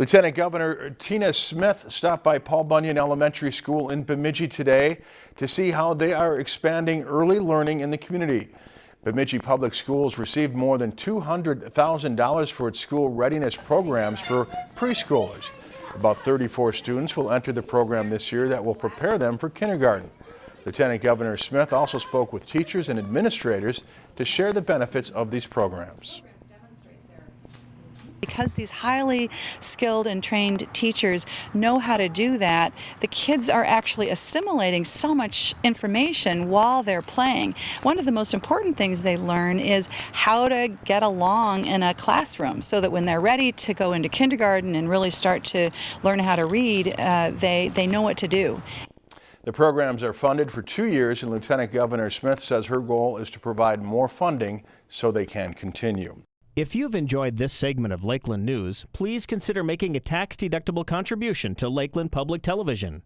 Lieutenant Governor Tina Smith stopped by Paul Bunyan Elementary School in Bemidji today to see how they are expanding early learning in the community. Bemidji Public Schools received more than $200,000 for its school readiness programs for preschoolers. About 34 students will enter the program this year that will prepare them for kindergarten. Lieutenant Governor Smith also spoke with teachers and administrators to share the benefits of these programs. Because these highly skilled and trained teachers know how to do that, the kids are actually assimilating so much information while they're playing. One of the most important things they learn is how to get along in a classroom so that when they're ready to go into kindergarten and really start to learn how to read, uh, they, they know what to do. The programs are funded for two years and Lieutenant Governor Smith says her goal is to provide more funding so they can continue. If you've enjoyed this segment of Lakeland News, please consider making a tax-deductible contribution to Lakeland Public Television.